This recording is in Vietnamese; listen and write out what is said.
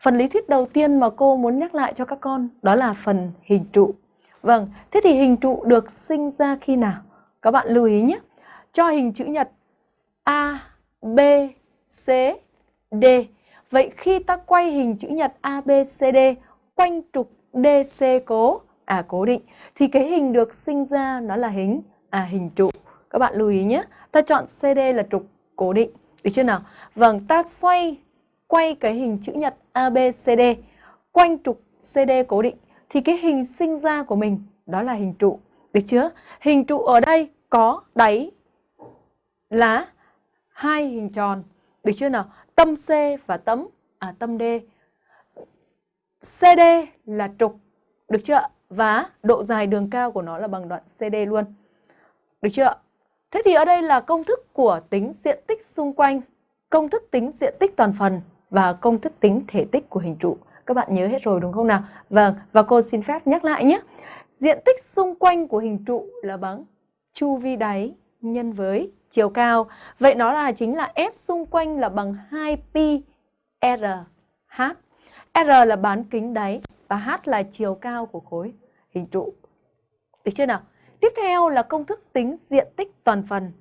Phần lý thuyết đầu tiên mà cô muốn nhắc lại cho các con đó là phần hình trụ. Vâng, thế thì hình trụ được sinh ra khi nào? Các bạn lưu ý nhé. Cho hình chữ nhật A, B, C, D. Vậy khi ta quay hình chữ nhật A, B, C, D quanh trục DC cố, à cố định, thì cái hình được sinh ra nó là hình à hình trụ. Các bạn lưu ý nhé. Ta chọn CD là trục cố định. Được chưa nào? Vâng, ta xoay quay cái hình chữ nhật ABCD quanh trục CD cố định thì cái hình sinh ra của mình đó là hình trụ. Được chưa? Hình trụ ở đây có đáy là hai hình tròn. Được chưa nào? Tâm C và tâm à tâm D. CD là trục. Được chưa? Và độ dài đường cao của nó là bằng đoạn CD luôn. Được chưa? Thế thì ở đây là công thức của tính diện tích xung quanh, công thức tính diện tích toàn phần và công thức tính thể tích của hình trụ. Các bạn nhớ hết rồi đúng không nào? Vâng, và cô xin phép nhắc lại nhé. Diện tích xung quanh của hình trụ là bằng chu vi đáy nhân với chiều cao. Vậy nó là chính là S xung quanh là bằng 2pi RH. R là bán kính đáy và H là chiều cao của khối hình trụ. Được chưa nào? Tiếp theo là công thức tính diện tích toàn phần.